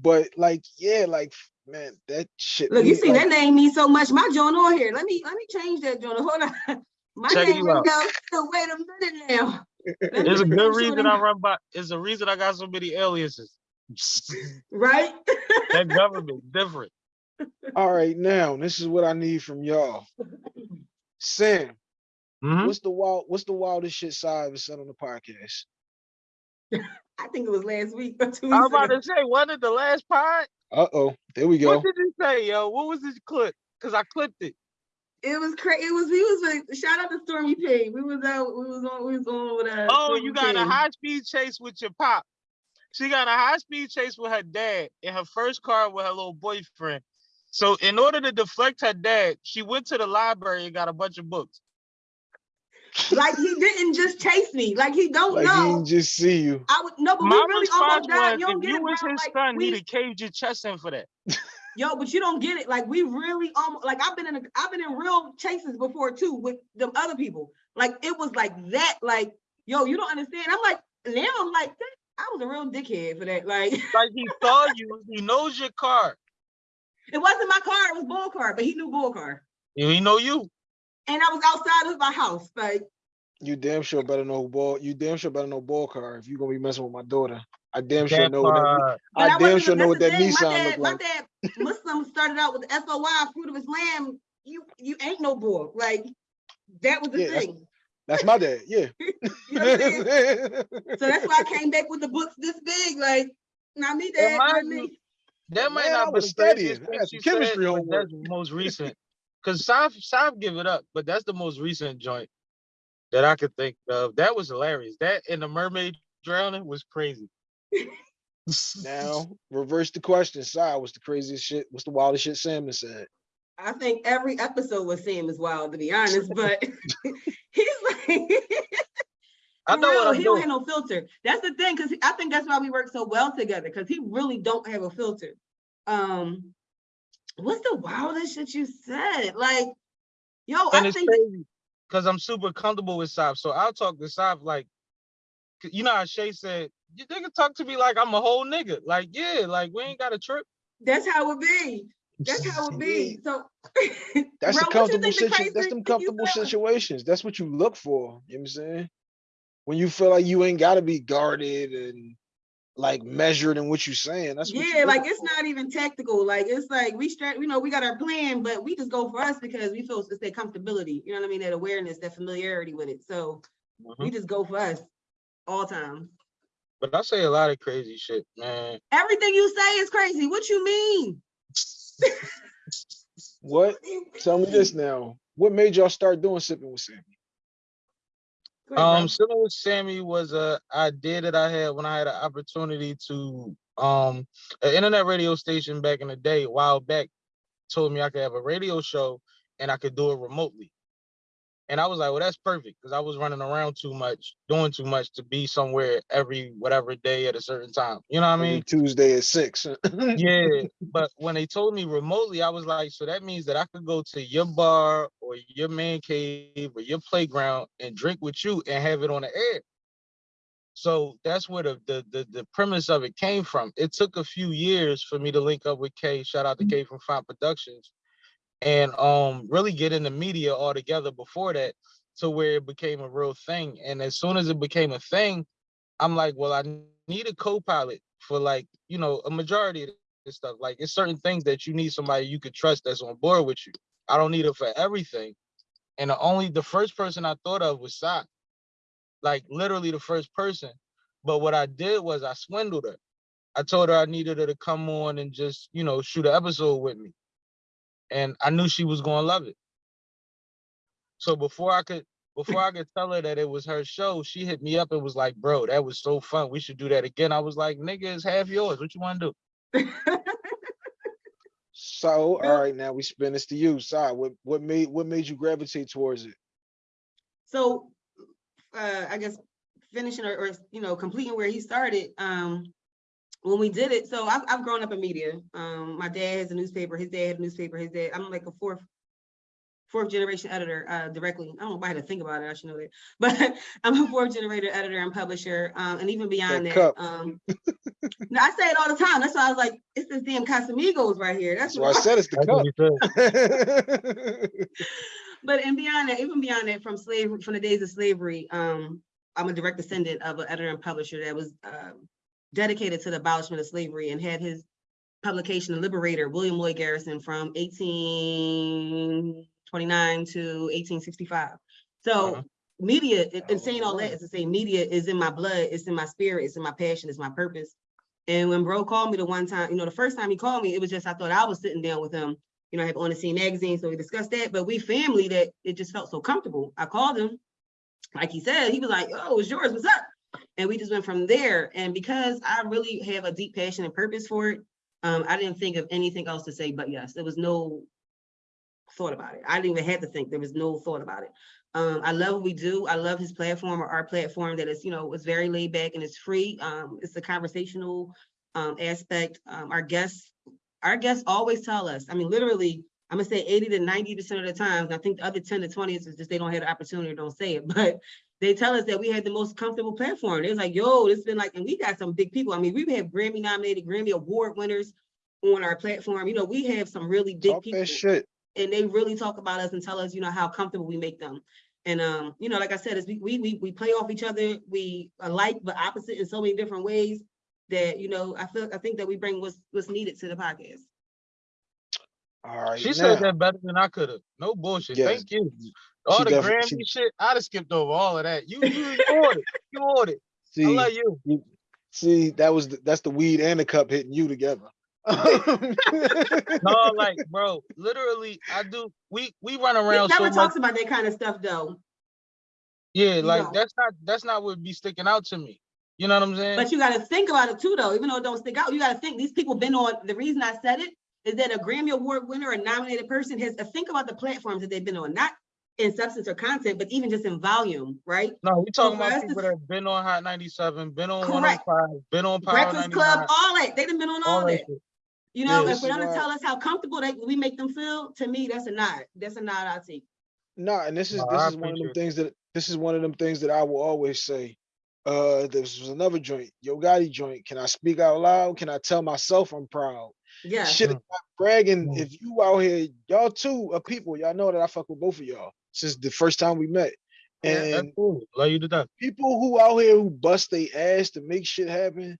[SPEAKER 1] But like, yeah, like man, that shit.
[SPEAKER 3] Look, you
[SPEAKER 1] mean-
[SPEAKER 3] see
[SPEAKER 1] like,
[SPEAKER 3] that name means so much. My joint on here. Let me let me change that joint. Hold on. My
[SPEAKER 2] Check
[SPEAKER 3] name
[SPEAKER 2] you
[SPEAKER 3] right
[SPEAKER 2] out.
[SPEAKER 3] now. still, Wait a minute now. Let
[SPEAKER 2] There's a good reason I run by. There's a reason I got so many aliases.
[SPEAKER 3] Right?
[SPEAKER 2] that government different.
[SPEAKER 1] All right, now this is what I need from y'all. Sam,
[SPEAKER 2] Mhm.
[SPEAKER 1] what's the wild what's the wildest shit side ever said on the podcast?
[SPEAKER 3] I think it was last week or two
[SPEAKER 2] I was about
[SPEAKER 3] ago.
[SPEAKER 2] to say, wasn't it the last pod?
[SPEAKER 1] Uh-oh, there we go.
[SPEAKER 2] What did you say, yo? What was this clip? Because I clipped it.
[SPEAKER 3] It was crazy. It was. We was like, shout out to Stormy P. We was out. We was on. We was on with uh.
[SPEAKER 2] Oh,
[SPEAKER 3] Stormy
[SPEAKER 2] you got in a
[SPEAKER 3] P.
[SPEAKER 2] high speed chase with your pop. She got a high speed chase with her dad in her first car with her little boyfriend. So in order to deflect her dad, she went to the library and got a bunch of books.
[SPEAKER 3] Like he didn't just chase me. Like he don't
[SPEAKER 1] Like he
[SPEAKER 3] know.
[SPEAKER 1] didn't just see you.
[SPEAKER 3] I would no, but we really almost died.
[SPEAKER 2] was,
[SPEAKER 3] You don't
[SPEAKER 2] if
[SPEAKER 3] get
[SPEAKER 2] you
[SPEAKER 3] it,
[SPEAKER 2] was
[SPEAKER 3] bro.
[SPEAKER 2] his
[SPEAKER 3] Like,
[SPEAKER 2] son,
[SPEAKER 3] we-
[SPEAKER 2] he'd have caved your chest in for that.
[SPEAKER 3] Yo, but you don't get it. Like we really almost like I've been in a I've been in real chases before too with them other people. Like it was like that. Like yo, you don't understand. I'm like now I'm like I was a real dickhead for that. Like
[SPEAKER 2] Like he saw you, he knows your car.
[SPEAKER 3] it wasn't my car. It was bull car, but he knew bull car.
[SPEAKER 2] and He know you.
[SPEAKER 3] And I was outside of my house. Like
[SPEAKER 1] You damn sure better know ball. You damn sure better know ball car if you gonna be messing with my daughter. I damn sure know what that. I
[SPEAKER 3] I
[SPEAKER 1] damn sure know what that
[SPEAKER 3] thing,
[SPEAKER 1] Nissan
[SPEAKER 3] my
[SPEAKER 1] look
[SPEAKER 3] dad,
[SPEAKER 1] like.
[SPEAKER 3] My dad Muslim started out with the SOY fruit of Islam. You you ain't no bull. Like that was the
[SPEAKER 1] Yeah,
[SPEAKER 3] thing.
[SPEAKER 1] That's my dad. Yeah.
[SPEAKER 3] You know what I'm? So that's why I came back with the books this big, like, not me, dad, not
[SPEAKER 2] mind
[SPEAKER 3] me.
[SPEAKER 2] you, That might
[SPEAKER 1] Man, I
[SPEAKER 2] not be
[SPEAKER 1] was
[SPEAKER 2] the
[SPEAKER 1] studying.
[SPEAKER 2] craziest
[SPEAKER 1] I
[SPEAKER 2] thing
[SPEAKER 1] had
[SPEAKER 2] she
[SPEAKER 1] some chemistry
[SPEAKER 2] said,
[SPEAKER 1] homework.
[SPEAKER 2] That's the most recent. Cause Sav, Sav give it up, but that's the most recent joint that I could think of. That was hilarious. That and the mermaid drowning was crazy.
[SPEAKER 1] Now reverse the question. Side, what's the craziest shit? What's the wildest shit Sam has said?
[SPEAKER 3] I think every episode with Sam is wild, to be honest, but he's like,
[SPEAKER 2] I know
[SPEAKER 3] real,
[SPEAKER 2] what
[SPEAKER 3] he don't have no filter. That's the thing, because I think that's why we work so well together, because he really don't have a filter. Um, what's the wildest shit you said? Like, yo,
[SPEAKER 2] and
[SPEAKER 3] I
[SPEAKER 2] it's
[SPEAKER 3] think
[SPEAKER 2] because I'm super comfortable with Sav. So I'll talk to Sav like, you know how Shay said, you nigga talk to me like I'm a whole nigga. Like, yeah, like we ain't got a trip.
[SPEAKER 3] that's how it be. That's how it be. So
[SPEAKER 1] That's
[SPEAKER 3] Bro,
[SPEAKER 1] the comfortable
[SPEAKER 3] think the
[SPEAKER 1] that's
[SPEAKER 3] thing
[SPEAKER 1] them comfortable situations. That's what you look for. You know what I'm saying? When you feel like you ain't gotta be guarded and like measured in what you're saying. That's
[SPEAKER 3] Yeah, like it's
[SPEAKER 1] for.
[SPEAKER 3] not even tactical. Like it's like we start, you know, we got our plan, but we just go for us because we feel it's that comfortability. You know what I mean? That awareness, that familiarity with it. So mm-hmm. we just go for us all time.
[SPEAKER 2] But I say a lot of crazy shit, man.
[SPEAKER 3] Everything you say is crazy. What you mean?
[SPEAKER 1] What?
[SPEAKER 3] What do you
[SPEAKER 1] Tell me this now. What made y'all start doing sipping with Sammy?
[SPEAKER 2] Um, Sipping with Sammy was a idea that I had when I had an opportunity to um an internet radio station back in the day, a while back, told me I could have a radio show and I could do it remotely. And I was like, well, that's perfect because I was running around too much, doing too much to be somewhere every whatever day at a certain time. You know what I
[SPEAKER 1] Every
[SPEAKER 2] mean?
[SPEAKER 1] Tuesday at six.
[SPEAKER 2] yeah, but when they told me remotely, I was like, so that means that I could go to your bar or your man cave or your playground and drink with you and have it on the air. So that's where the the the, the premise of it came from. It took a few years for me to link up with Kay. Shout out to mm. Kay from Fine Productions, and um really get in the media altogether before that to where it became a real thing. And as soon as it became a thing, I'm like, well, I need a co-pilot for like, you know, a majority of this stuff. Like it's certain things that you need somebody you could trust that's on board with you. I don't need it for everything. And the only the first person I thought of was Sock. Like literally the first person. But what I did was I swindled her. I told her I needed her to come on and just, you know, shoot an episode with me. And I knew she was gonna love it. So before I could before I could tell her that it was her show, she hit me up and was like, bro, that was so fun. We should do that again. I was like, nigga, it's half yours. What you want to do?
[SPEAKER 1] So, all right, now we spin this to you. Side, what what made what made you gravitate towards it?
[SPEAKER 3] So, uh, I guess finishing or, or, you know, completing where he started, um, when we did it, so I've, I've grown up in media. Um, my dad has a newspaper, his dad had a newspaper, his dad, I'm like a fourth, fourth generation editor, uh, directly. I don't know if I had to think about it, I should know that. But I'm a fourth generation editor and publisher, um, and even beyond
[SPEAKER 1] That
[SPEAKER 3] that,
[SPEAKER 1] cup.
[SPEAKER 3] um, no, I say it all the time. That's why I was like, it's this damn Casamigos right here. That's
[SPEAKER 1] That's why I said it's the
[SPEAKER 2] That's
[SPEAKER 1] cup.
[SPEAKER 3] But and beyond that, even beyond that, from slavery, from the days of slavery, um, I'm a direct descendant of an editor and publisher that was um, dedicated to the abolishment of slavery and had his publication, The Liberator, William Lloyd Garrison, from 1829 to 1865. So
[SPEAKER 2] Uh-huh.
[SPEAKER 3] media, and- saying all that is to say, media is in my blood, it's in my spirit, it's in my passion, it's my purpose. And when bro called me the one time, you know, the first time he called me, it was just I thought I was sitting down with him you know, I have on the scene magazine, so we discussed that, but we family that it just felt so comfortable. I called him, like he said, he was like, oh, it's yours, what's up? And we just went from there. And because I really have a deep passion and purpose for it, um, I didn't think of anything else to say but yes. There was no thought about it. I didn't even have to think. There was no thought about it. Um, I love what we do. I love his platform or our platform that is, you know, it's very laid back and it's free. Um, it's a conversational um aspect. Um, our guests, our guests always tell us, I mean, literally, I'm gonna say eighty to ninety percent of the times, I think the other ten to twenty is just they don't have the opportunity or don't say it, but they tell us that we had the most comfortable platform. It's like, yo, it's been like, and we got some big people. I mean, we have Grammy nominated, Grammy award winners on our platform. You know, we have some really big
[SPEAKER 1] Talk
[SPEAKER 3] people
[SPEAKER 1] shit.
[SPEAKER 3] and they really talk about us and tell us, you know, how comfortable we make them. And um, you know, like I said, is we we we we play off each other. We alike but opposite in so many different ways that you know. I feel I think that we bring what's what's needed to the podcast.
[SPEAKER 1] All right.
[SPEAKER 2] She said that better than I could have. No bullshit.
[SPEAKER 1] Yes,
[SPEAKER 2] Thank you. All the
[SPEAKER 1] definitely-
[SPEAKER 2] Grammy
[SPEAKER 1] she-
[SPEAKER 2] shit, I'd have skipped over all of that. You you ignored it. You ignored it. I
[SPEAKER 1] See,
[SPEAKER 2] love you.
[SPEAKER 1] you- see, that was the, that's the weed and the cup hitting you together.
[SPEAKER 2] No, like, bro, literally, I do. We we run
[SPEAKER 3] He
[SPEAKER 2] around so
[SPEAKER 3] never
[SPEAKER 2] much.
[SPEAKER 3] talks about that kind of stuff though.
[SPEAKER 2] Yeah, like
[SPEAKER 3] know.
[SPEAKER 2] that's not that's not what be sticking out to me. You know what I'm saying?
[SPEAKER 3] But you gotta think about it too, though, even though it don't stick out, you gotta think, these people been on, the reason I said it is that a Grammy Award winner or nominated person has, to think about the platforms that they've been on, not in substance or content, but even just in volume, right?
[SPEAKER 2] no, we're talking
[SPEAKER 3] for us
[SPEAKER 2] about
[SPEAKER 3] to-
[SPEAKER 2] people that have been on Hot 97, been on oh
[SPEAKER 3] Correct.
[SPEAKER 2] 105, been on Power
[SPEAKER 3] Breakfast
[SPEAKER 2] 99,
[SPEAKER 3] Club, all that, they done been on all
[SPEAKER 2] all that
[SPEAKER 3] that, you know,
[SPEAKER 2] Yeah,
[SPEAKER 3] and for
[SPEAKER 1] this
[SPEAKER 3] them
[SPEAKER 1] is
[SPEAKER 3] to
[SPEAKER 1] why-
[SPEAKER 3] tell us how comfortable they, we make them feel, to me, that's a nod, that's a nod I take.
[SPEAKER 1] No, and this is
[SPEAKER 2] No,
[SPEAKER 1] this
[SPEAKER 2] I
[SPEAKER 1] is one of them things that this is one of them things that I will always say. Uh, this was another joint, Yo Gotti joint. Can I speak out loud? Can I tell myself I'm proud?
[SPEAKER 3] Yeah,
[SPEAKER 1] Shit,
[SPEAKER 2] Mm.
[SPEAKER 1] not bragging.
[SPEAKER 2] Mm.
[SPEAKER 1] If you out here, y'all two are people. Y'all know that I fuck with both of y'all since the first time we met. And
[SPEAKER 2] That's cool. Love you to death.
[SPEAKER 1] people who out here who bust their ass to make shit happen,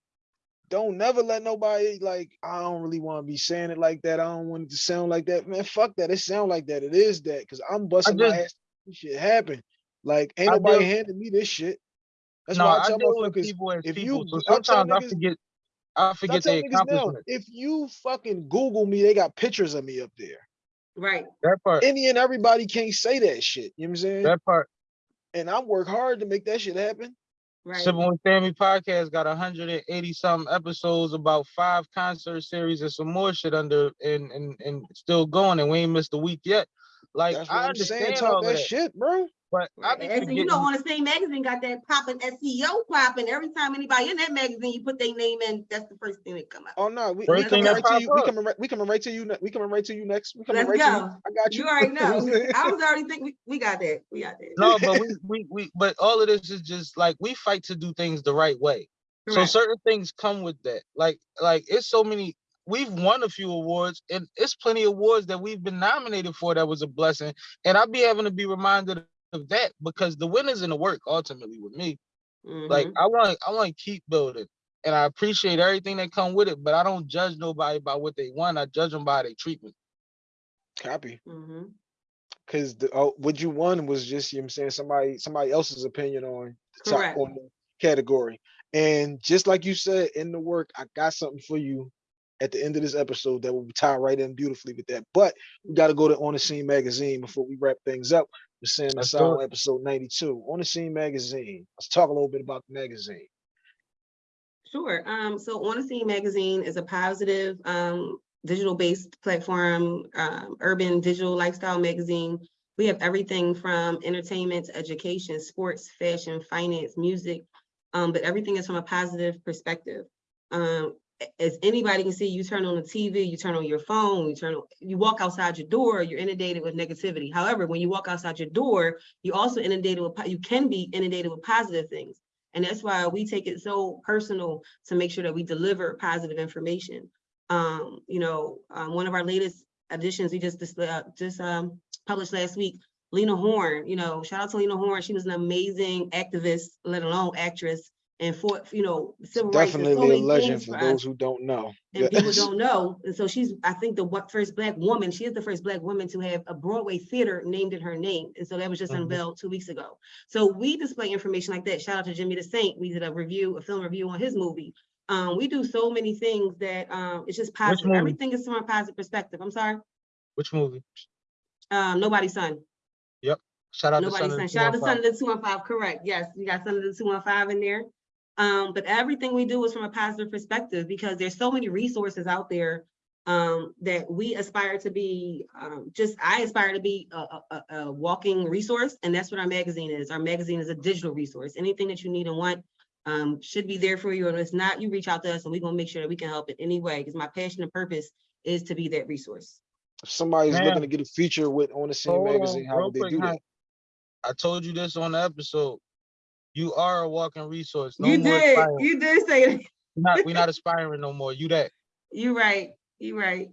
[SPEAKER 1] don't never let nobody like, I don't really want to be saying it like that. I don't want it to sound like that. Man, fuck that. It sound like that. It is that because I'm busting my ass to make shit happen. Like, ain't
[SPEAKER 2] I
[SPEAKER 1] nobody
[SPEAKER 2] deal-
[SPEAKER 1] handing me this shit. That's
[SPEAKER 2] no,
[SPEAKER 1] why I
[SPEAKER 2] I
[SPEAKER 1] tell
[SPEAKER 2] deal with
[SPEAKER 1] motherfuckers,
[SPEAKER 2] people as
[SPEAKER 1] if
[SPEAKER 2] people.
[SPEAKER 1] you-
[SPEAKER 2] so sometimes I forget I
[SPEAKER 1] I
[SPEAKER 2] forget
[SPEAKER 1] tell
[SPEAKER 2] the
[SPEAKER 1] now, if you fucking Google me, they got pictures of me up there.
[SPEAKER 3] right,
[SPEAKER 2] That part.
[SPEAKER 1] Any and everybody can't say that shit. You know what I'm saying?
[SPEAKER 2] That part.
[SPEAKER 1] and I work hard to make that shit happen.
[SPEAKER 3] right.
[SPEAKER 2] Sipping with Sammy podcast got 180 something episodes, about five concert series and some more shit under and and and still going, and we ain't missed a week yet. Like
[SPEAKER 1] That's what
[SPEAKER 2] I
[SPEAKER 1] I'm saying.
[SPEAKER 2] understand
[SPEAKER 1] Talk
[SPEAKER 2] all
[SPEAKER 1] that,
[SPEAKER 2] that,
[SPEAKER 1] shit, bro.
[SPEAKER 2] But I
[SPEAKER 3] Right.
[SPEAKER 2] be
[SPEAKER 3] And you know, on the Scene magazine got that popping SEO popping. Every time anybody in that magazine, you put their name in, that's the first thing that come up.
[SPEAKER 1] Oh no, we, we coming right to
[SPEAKER 2] pop
[SPEAKER 1] you. We
[SPEAKER 2] up.
[SPEAKER 1] coming right. We coming right to you. ne- We coming right to you next. We coming
[SPEAKER 3] Let's
[SPEAKER 1] right to you. I got you.
[SPEAKER 3] You already know.
[SPEAKER 1] I'm saying?
[SPEAKER 3] I was already thinking, we, we got that. We got that.
[SPEAKER 2] no, but we, we we but all of this is just like we fight to do things the right way. So certain things come with that. Like like it's so many. We've won a few awards, and it's plenty of awards that we've been nominated for. That was a blessing, and I'll be having to be reminded of that because the win is in the work ultimately with me. Like
[SPEAKER 3] Mhm.
[SPEAKER 2] I want I want to keep building, and I appreciate everything that come with it. But I don't judge nobody by what they won. I judge them by their treatment.
[SPEAKER 1] Copy.
[SPEAKER 3] Mhm.
[SPEAKER 1] Because the oh, what you won was just you know what I'm saying somebody somebody else's opinion on the top
[SPEAKER 3] Correct.
[SPEAKER 1] on the category. And just like you said in the work, I got something for you at the end of this episode that will tie right in beautifully with that. But we got to go to On the Scene magazine before we wrap things up. We're saying
[SPEAKER 2] Let's
[SPEAKER 1] the
[SPEAKER 2] do
[SPEAKER 1] sound
[SPEAKER 2] it.
[SPEAKER 1] episode 92. On the Scene magazine. Let's talk a little bit about the magazine.
[SPEAKER 3] Sure. Um, so On the Scene Magazine is a positive, um, digital-based platform, um, urban digital lifestyle magazine. We have everything from entertainment to education, sports, fashion, finance, music, um, but everything is from a positive perspective. Um, a- as anybody can see, you turn on the TV, you turn on your phone, you turn, on- you walk outside your door, you're inundated with negativity. However, when you walk outside your door, you also inundated with, you can be inundated with positive things. And that's why we take it so personal to make sure that we deliver positive information. Um, you know, um, one of our latest additions, we just, uh, just, um, published last week, Lena Horne, you know, shout out to Lena Horne. She was an amazing activist, let alone actress, and for, you know, civil rights. and so
[SPEAKER 1] Definitely a legend
[SPEAKER 3] things
[SPEAKER 1] for those who don't know.
[SPEAKER 3] and people don't know. And so she's, I think, the what first black woman, she is the first black woman to have a Broadway theater named in her name. And so that was just
[SPEAKER 2] Mhm.
[SPEAKER 3] unveiled two weeks ago. So we display information like that. Shout out to Jimmy the Saint. We did a review, a film review on his movie. Um, we do so many things that um, it's just positive.
[SPEAKER 2] movie?
[SPEAKER 3] Everything is from a positive perspective. I'm sorry.
[SPEAKER 2] Which movie?
[SPEAKER 3] Um, nobody's son. Yep.
[SPEAKER 2] Shout out to
[SPEAKER 3] Nobody's
[SPEAKER 2] Son
[SPEAKER 3] son.
[SPEAKER 2] of the
[SPEAKER 3] Shout out to
[SPEAKER 2] 215.
[SPEAKER 3] Son of the two one five, correct, yes, you got Son of the two one five in there. Um, but everything we do is from a positive perspective because there's so many resources out there. um, that we aspire to be, um, just, I aspire to be a, a, a- a walking resource, and that's what our magazine is. Our magazine is a digital resource. Anything that you need and want, um, should be there for you, and if it's not, you reach out to us, and we're gonna make sure that we can help in any way, because my passion and purpose is to be that resource.
[SPEAKER 1] If somebody's
[SPEAKER 2] Ma'am.
[SPEAKER 1] looking to get a feature with on the scene
[SPEAKER 2] Hold on,
[SPEAKER 1] magazine, how would they
[SPEAKER 2] quick,
[SPEAKER 1] do that?
[SPEAKER 2] I told you this on the episode. You are a walking resource. No
[SPEAKER 3] You
[SPEAKER 2] more
[SPEAKER 3] did,
[SPEAKER 2] aspiring.
[SPEAKER 3] you did say that.
[SPEAKER 2] We're not, we're not aspiring no more. You that.
[SPEAKER 3] You right, you right.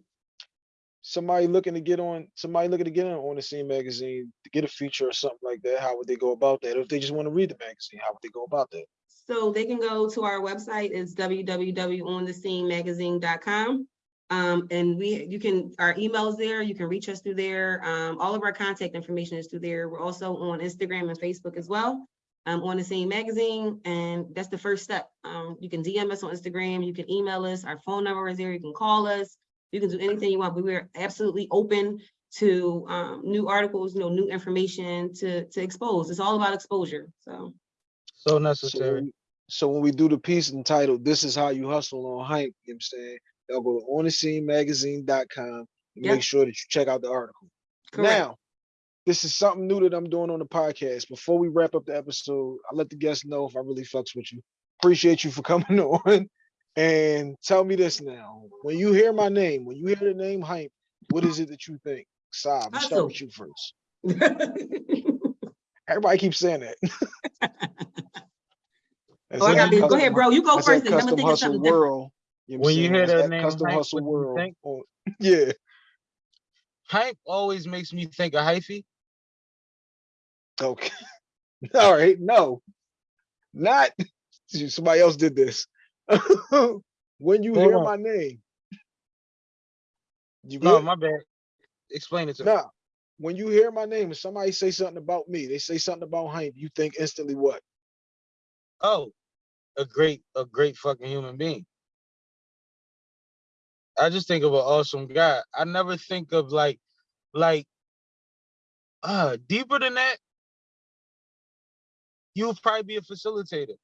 [SPEAKER 1] Somebody looking to get on, somebody looking to get on on the scene magazine, to get a feature or something like that, how would they go about that? Or if they just want to read the magazine, how would they go about that?
[SPEAKER 3] So they can go to our website, it's www.onthescenemagazine.com. Um, and we, you can, our email's there, you can reach us through there. Um, all of our contact information is through there. We're also on Instagram and Facebook as well. Um, on the scene magazine, and that's the first step. Um, you can DM us on Instagram, you can email us, our phone number is there, you can call us. You can do anything you want, but we're absolutely open to, um, new articles, you know, new information to, to expose. It's all about exposure, so.
[SPEAKER 2] So
[SPEAKER 1] So
[SPEAKER 2] necessary.
[SPEAKER 1] so when we do the piece entitled, This is How You Hustle on Hympe, you know what I'm saying? They'll go to onthescenemagazine.com and
[SPEAKER 3] Yep.
[SPEAKER 1] make sure that you check out the article.
[SPEAKER 3] correct.
[SPEAKER 1] Now, this is something new that I'm doing on the podcast. Before we wrap up the episode, I let the guests know if I really fucks with you. Appreciate you for coming on. And tell me this now. When you hear my name, when you hear the name Hympe, what is it that you think? Saab, let's start with you first. Everybody keeps saying that.
[SPEAKER 3] Oh, I
[SPEAKER 1] it,
[SPEAKER 3] got this. Go ahead, bro. You go
[SPEAKER 1] that's
[SPEAKER 3] first. and I'm
[SPEAKER 1] custom
[SPEAKER 3] gonna think of
[SPEAKER 1] hustle
[SPEAKER 3] something different.
[SPEAKER 1] world. You know
[SPEAKER 2] When you hear
[SPEAKER 1] That's
[SPEAKER 2] that name,
[SPEAKER 1] custom
[SPEAKER 2] Hympe,
[SPEAKER 1] hustle
[SPEAKER 2] what do you
[SPEAKER 1] world.
[SPEAKER 2] think?
[SPEAKER 1] Yeah.
[SPEAKER 2] Hype always makes me think of hyphy.
[SPEAKER 1] Okay. All right. No, not somebody else did this. when you
[SPEAKER 2] Hold
[SPEAKER 1] hear
[SPEAKER 2] on.
[SPEAKER 1] my name, you
[SPEAKER 2] No,
[SPEAKER 1] good?
[SPEAKER 2] my bad. Explain it to me.
[SPEAKER 1] Nah. When you hear my name and somebody say something about me, they say something about Hympe, you think instantly what?
[SPEAKER 2] Oh, a great, a great fucking human being. I just think of an awesome guy. I never think of like, like, uh, deeper than that. You'll probably be a facilitator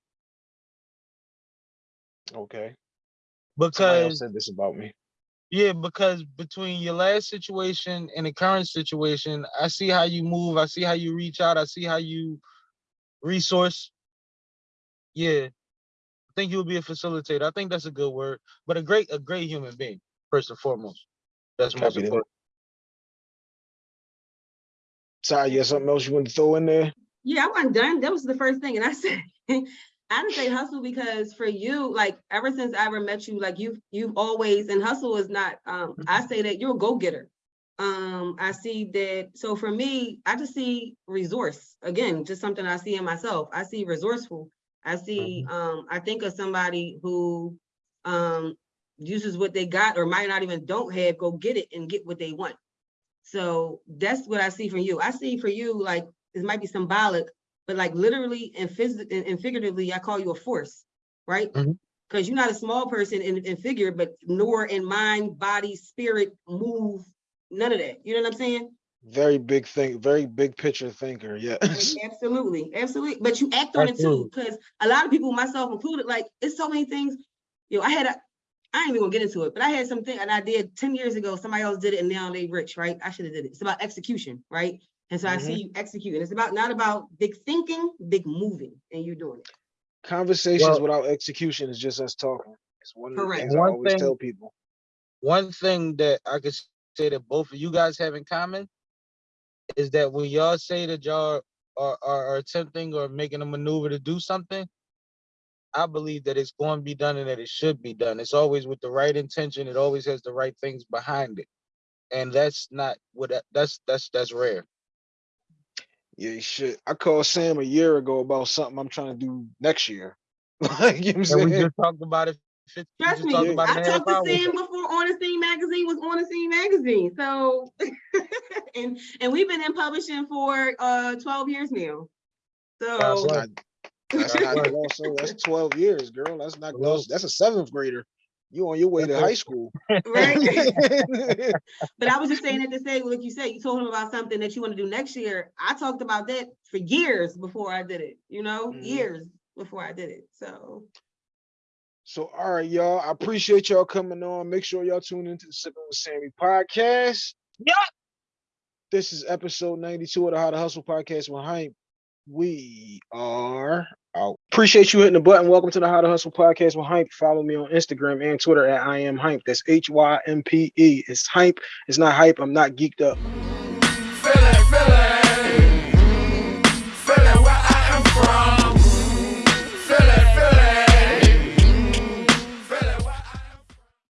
[SPEAKER 1] Okay.
[SPEAKER 2] Because
[SPEAKER 1] said this about me.
[SPEAKER 2] Yeah, because between your last situation and the current situation, I see how you move. I see how you reach out. I see how you resource. Yeah, I think you'll be a facilitator. I think that's a good word, but a great, a great human being first and foremost. That's most
[SPEAKER 1] Copy that.
[SPEAKER 2] important.
[SPEAKER 1] Sorry, you got something else you want to throw in there?
[SPEAKER 3] Yeah, I wasn't done. That was the first thing. And I said, I didn't say hustle because for you, like ever since I ever met you, like you've you've always and hustle is not um I say that you're a go-getter. Um, I see that so for me, I just see resource again, just something I see in myself. I see resourceful. I see um I think of somebody who um uses what they got or might not even don't have, go get it and get what they want. So that's what I see from you. I see for you, like, it might be symbolic, but like literally and physically and, figuratively, I call you a force, right?
[SPEAKER 2] Mhm.
[SPEAKER 3] Because you're not a small person in, in figure, but nor in mind, body, spirit, move, none of that. You know what I'm saying?
[SPEAKER 1] Very big thing, very big picture thinker. Yes.
[SPEAKER 3] Absolutely, absolutely. But you act on it too, because a lot of people, myself included, like, it's so many things. You know, I had a, I ain't even gonna get into it, but I had something and I did ten years ago, somebody else did it and now they rich, right? I should have did it. It's about execution, right? And so I see mm-hmm. you executing. It's about, not about big thinking, big moving, and you're doing it.
[SPEAKER 1] Conversations
[SPEAKER 2] Well-
[SPEAKER 1] without execution is just us talking. It's one of the
[SPEAKER 3] Correct.
[SPEAKER 1] things I always
[SPEAKER 2] thing-
[SPEAKER 1] tell people.
[SPEAKER 2] One thing that I could say that both of you guys have in common is that when y'all say that y'all are, are, are attempting or making a maneuver to do something, I believe that it's going to be done and that it should be done. It's always with the right intention. It always has the right things behind it. And that's not what that's that's that's rare.
[SPEAKER 1] Yeah, shit. I called Sam a year ago about something I'm trying to do next year. like, you know what I'm
[SPEAKER 2] And we
[SPEAKER 1] saying?
[SPEAKER 2] just talked about it. 50, we
[SPEAKER 3] Trust me,
[SPEAKER 1] Yeah.
[SPEAKER 2] about
[SPEAKER 3] I
[SPEAKER 2] in a half
[SPEAKER 3] talked to. Sam before On the Scene magazine was On the Scene magazine, so. And, and we've been in publishing for, uh, twelve years now. So,
[SPEAKER 2] right.
[SPEAKER 1] That's
[SPEAKER 2] That's
[SPEAKER 1] not
[SPEAKER 2] right.
[SPEAKER 1] also that's 12 years, girl. That's not close. That's a seventh grader. You on your way to high school.
[SPEAKER 3] right? But I was just saying that to say, like you said, you told him about something that you want to do next year. I talked about that for years before I did it, you know,
[SPEAKER 1] Mhm.
[SPEAKER 3] years before I did it. So
[SPEAKER 1] So, all right, y'all. I appreciate y'all coming on. Make sure y'all tune into the Sipping with Sammy podcast.
[SPEAKER 2] Yup.
[SPEAKER 1] This is episode 92 of the How to Hustle podcast with Hympe. We are out. Appreciate you hitting the button. Welcome to the How to Hustle podcast with Hympe. Follow me on Instagram and Twitter at I am Hympe. That's H Y M P E. It's Hympe. It's not hype. I'm not geeked up.